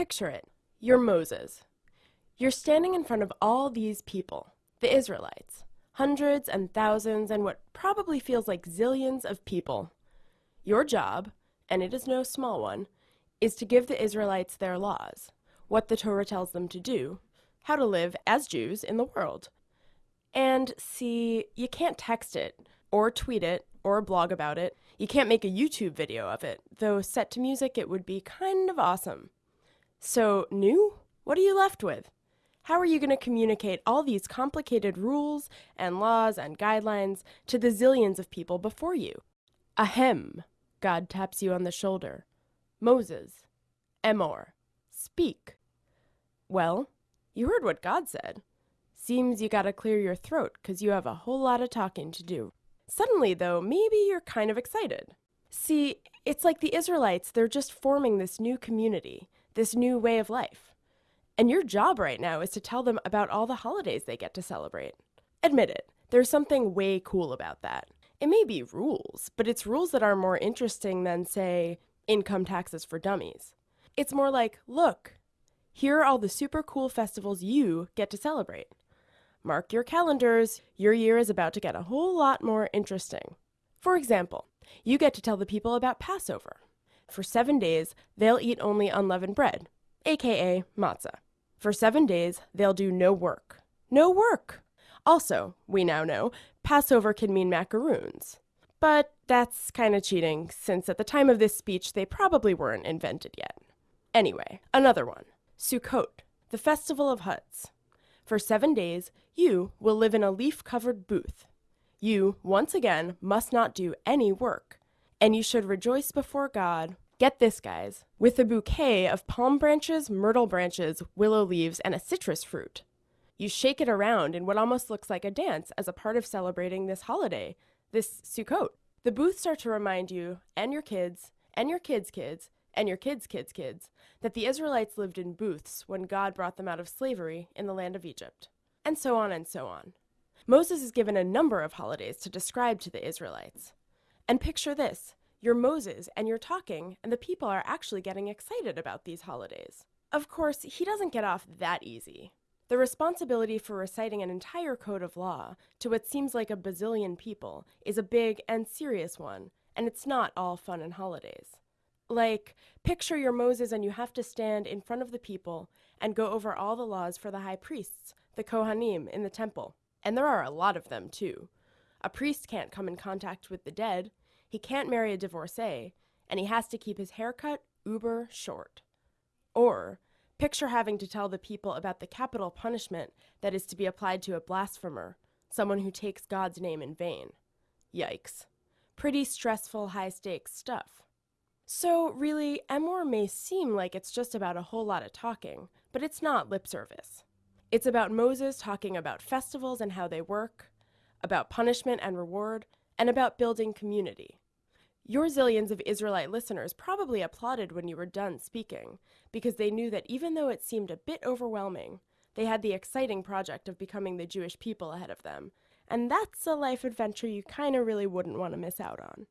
Picture it. You're Moses. You're standing in front of all these people, the Israelites, hundreds and thousands and what probably feels like zillions of people. Your job, and it is no small one, is to give the Israelites their laws, what the Torah tells them to do, how to live as Jews in the world. And see, you can't text it, or tweet it, or blog about it. You can't make a YouTube video of it, though set to music it would be kind of awesome. So, nu? What are you left with? How are you going to communicate all these complicated rules and laws and guidelines to the zillions of people before you? Ahem, God taps you on the shoulder. Moses, Emor, speak. Well, you heard what God said. Seems you gotta clear your throat, 'cause you have a whole lot of talking to do. Suddenly, though, maybe you're kind of excited. See, it's like the Israelites, they're just forming this new community, this new way of life. And your job right now is to tell them about all the holidays they get to celebrate. Admit it, there's something way cool about that. It may be rules, but it's rules that are more interesting than, say, income taxes for dummies. It's more like, look, here are all the super cool festivals you get to celebrate. Mark your calendars, your year is about to get a whole lot more interesting. For example, you get to tell the people about Passover. For seven days, they'll eat only unleavened bread, aka matzah. For seven days, they'll do no work. No work! Also, we now know, Passover can mean macaroons. But that's kind of cheating, since at the time of this speech they probably weren't invented yet. Anyway, another one Sukkot, the Festival of Huts. For seven days, you will live in a leaf covered booth. You, once again, must not do any work, and you should rejoice before God. Get this, guys, with a bouquet of palm branches, myrtle branches, willow leaves, and a citrus fruit. You shake it around in what almost looks like a dance as a part of celebrating this holiday, this Sukkot. The booths are to remind you, and your kids, and your kids' kids, and your kids' kids' kids, that the Israelites lived in booths when God brought them out of slavery in the land of Egypt. And so on and so on. Moses is given a number of holidays to describe to the Israelites. And picture this you're Moses and you're talking, and the people are actually getting excited about these holidays. Of course, he doesn't get off that easy. The responsibility for reciting an entire code of law to what seems like a bazillion people is a big and serious one, and it's not all fun and holidays. Like, picture you're Moses and you have to stand in front of the people and go over all the laws for the high priests, the Kohanim, in the temple. And there are a lot of them, too. A priest can't come in contact with the dead, he can't marry a divorcee, and he has to keep his haircut uber short. Or, Picture having to tell the people about the capital punishment that is to be applied to a blasphemer, someone who takes God's name in vain. Yikes. Pretty stressful, high stakes stuff. So, really, Emor may seem like it's just about a whole lot of talking, but it's not lip service. It's about Moses talking about festivals and how they work, about punishment and reward, and about building community. Your zillions of Israelite listeners probably applauded when you were done speaking, because they knew that even though it seemed a bit overwhelming, they had the exciting project of becoming the Jewish people ahead of them. And that's a life adventure you kinda really wouldn't want to miss out on.